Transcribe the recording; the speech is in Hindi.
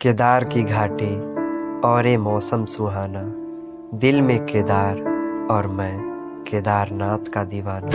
केदार की घाटी और ए मौसम सुहाना। दिल में केदार और मैं केदारनाथ का दीवाना।